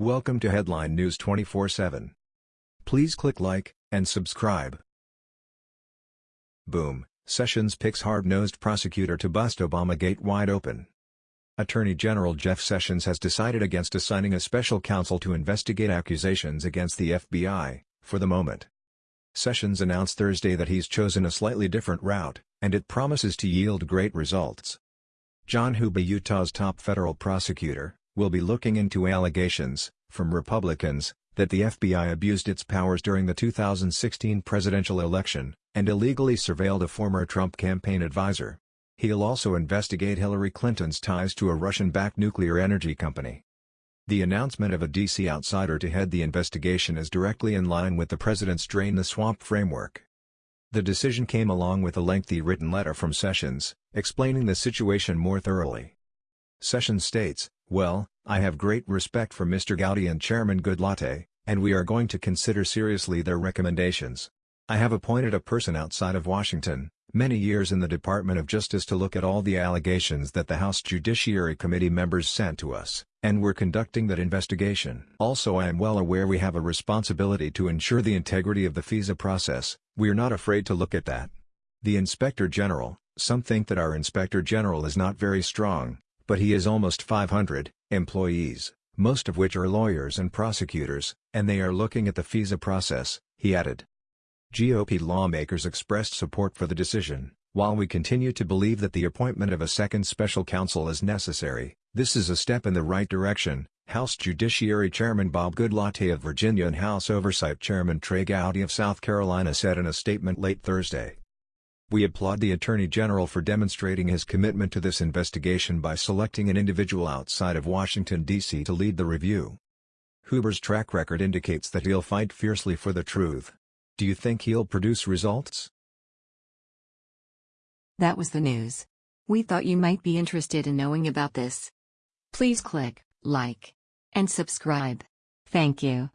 Welcome to Headline News 24/7. Please click like and subscribe. Boom, Sessions picks hard-nosed prosecutor to bust Obama gate wide open. Attorney General Jeff Sessions has decided against assigning a special counsel to investigate accusations against the FBI, for the moment. Sessions announced Thursday that he's chosen a slightly different route, and it promises to yield great results. John Huber Utah's top federal prosecutor, will be looking into allegations, from Republicans, that the FBI abused its powers during the 2016 presidential election, and illegally surveilled a former Trump campaign advisor. He'll also investigate Hillary Clinton's ties to a Russian-backed nuclear energy company. The announcement of a D.C. outsider to head the investigation is directly in line with the president's Drain the Swamp framework. The decision came along with a lengthy written letter from Sessions, explaining the situation more thoroughly. Sessions states, Well, I have great respect for Mr. Gowdy and Chairman Goodlatte, and we are going to consider seriously their recommendations. I have appointed a person outside of Washington, many years in the Department of Justice to look at all the allegations that the House Judiciary Committee members sent to us, and we're conducting that investigation. Also I am well aware we have a responsibility to ensure the integrity of the FISA process, we're not afraid to look at that. The Inspector General, some think that our Inspector General is not very strong, but he is almost 500 employees, most of which are lawyers and prosecutors, and they are looking at the FISA process, he added. GOP lawmakers expressed support for the decision, while we continue to believe that the appointment of a second special counsel is necessary, this is a step in the right direction, House Judiciary Chairman Bob Goodlatte of Virginia and House Oversight Chairman Trey Gowdy of South Carolina said in a statement late Thursday. We applaud the Attorney General for demonstrating his commitment to this investigation by selecting an individual outside of Washington, D.C. to lead the review. Huber's track record indicates that he'll fight fiercely for the truth. Do you think he'll produce results? That was the news. We thought you might be interested in knowing about this. Please click like and subscribe. Thank you.